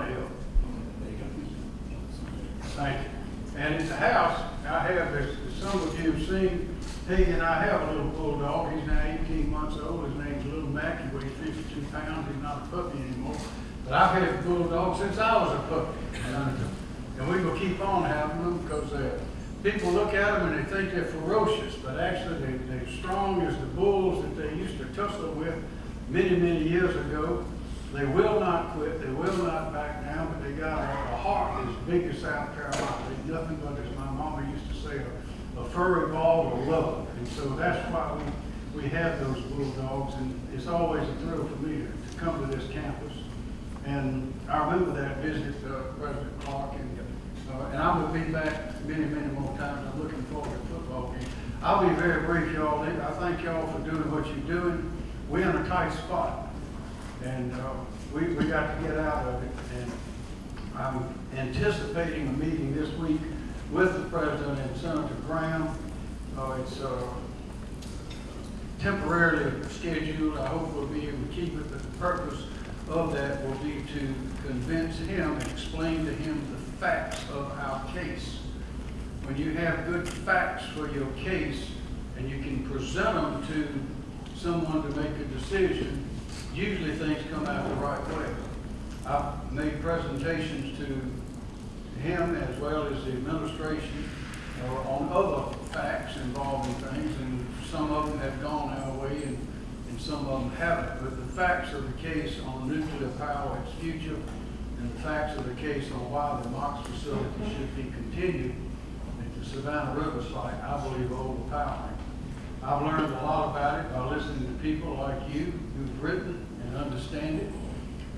help. Thank you. And at the house, I have, as some of you have seen, Peggy and I have a little bulldog. He's now eighteen months old. His name's Little Mac. He weighs fifty-two pounds. He's not a puppy anymore. But I've had bulldogs since I was a puppy. And, and we will keep on having them because uh, people look at them and they think they're ferocious, but actually they, they're strong as the bulls that they used to tussle with many, many years ago. They will not quit, they will not back down, but they got a, heart as big as South Carolina. Nothing but, as my mama used to say, a, a furry ball of love. And so that's why we, we have those bulldogs, and it's always a thrill for me to, to come to this campus. And I remember that visit, uh, President Clark, and, uh, and I'm gonna be back many, many more times. I'm looking forward to football game. I'll be very brief, y'all. I thank y'all for doing what you're doing. We're in a tight spot. And uh, we, we got to get out of it. And I'm anticipating a meeting this week with the president and Senator Graham. Uh, It's uh, temporarily scheduled. I hope we'll be able to keep it. But the purpose of that will be to convince him and explain to him the facts of our case. When you have good facts for your case and you can present them to someone to make a decision, usually things come out the right way. I've made presentations to him as well as the administration uh, on other facts involving things, and some of them have gone our way and, and some of them haven't. But the facts of the case on nuclear power, its future, and the facts of the case on why the MOX facility should be continued at the Savannah River site, I believe are overpowering. I've learned a lot about it by listening to people like you who've written and understand it.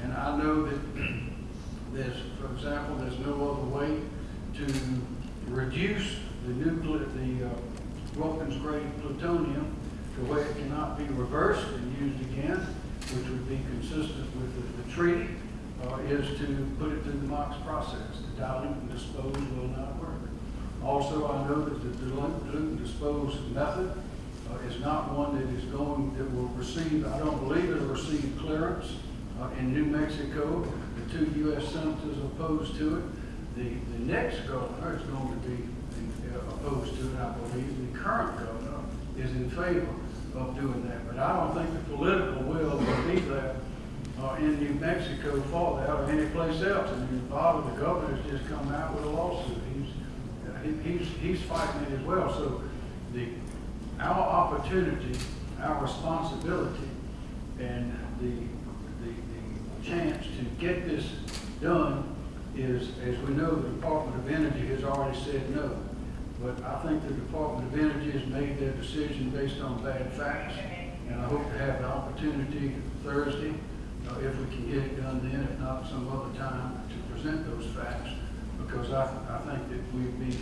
And I know that there's, for example, there's no other way to reduce the nuclear, the uh, weapons-grade plutonium to where it cannot be reversed and used again, which would be consistent with the, the treaty, uh, is to put it through the MOX process. The dilute and dispose will not work. Also, I know that the dilute and dispose method uh, is not one that is going, that will receive, I don't believe it'll receive clearance uh, in New Mexico. The two U.S. senators opposed to it. The, the next governor is going to be uh, opposed to it, I believe. The current governor is in favor of doing that. But I don't think the political will will be there uh, in New Mexico for that or any place else. I mean, Bob, the governor's just come out with a lawsuit. He's, uh, he, he's, he's fighting it as well. So the, our opportunity, our responsibility, and the, the, the chance to get this done is, as we know, the Department of Energy has already said no. But I think the Department of Energy has made their decision based on bad facts, and I hope to have the opportunity Thursday, uh, if we can get it done then, if not some other time, to present those facts, because I, I think that we'd be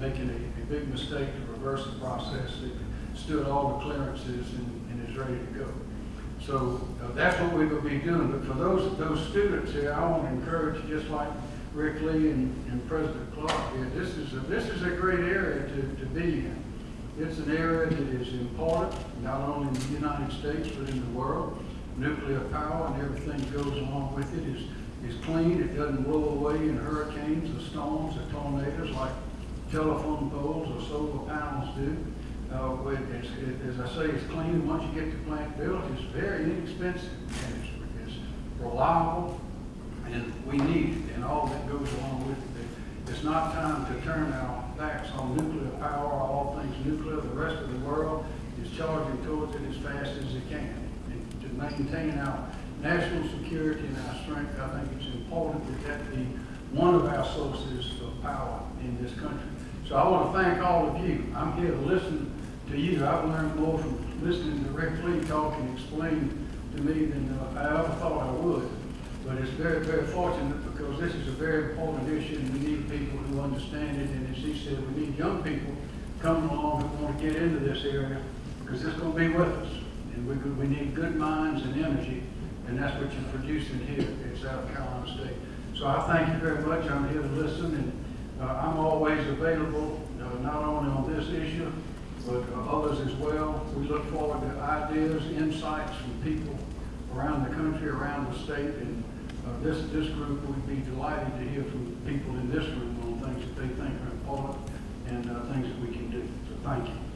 making a, a big mistake to reverse the process that stood all the clearances and, and is ready to go. So uh, that's what we will be doing. But for those those students here, I want to encourage, just like Rick Lee and, and President Clark here, this is a, this is a great area to, to be in. It's an area that is important, not only in the United States, but in the world. Nuclear power and everything that goes along with it is, is clean. It doesn't blow away in hurricanes or storms or tornadoes like telephone poles or solar panels do. It's, it, as I say, it's clean. Once you get the plant built, it's very inexpensive and it's, it's reliable and we need it and all that goes along with it. It's not time to turn our backs on nuclear power all things nuclear. The rest of the world is charging towards it as fast as it can. And to maintain our national security and our strength, I think it's important that that be one of our sources of power in this country. So I want to thank all of you. I'm here to listen to you. I've learned more from listening to Rick Lee talk and explain to me than uh, I ever thought I would. But it's very, very fortunate because this is a very important issue and we need people who understand it. And as he said, we need young people coming along who want to get into this area because it's going to be with us. And we, we need good minds and energy. And that's what you're producing here at South Carolina State. So I thank you very much. I'm here to listen and uh, I'm always available, uh, not only on this issue, but uh, others as well. We look forward to ideas, insights from people around the country, around the state, and uh, this, this group would be delighted to hear from people in this room on things that they think are important and uh, things that we can do. So thank you.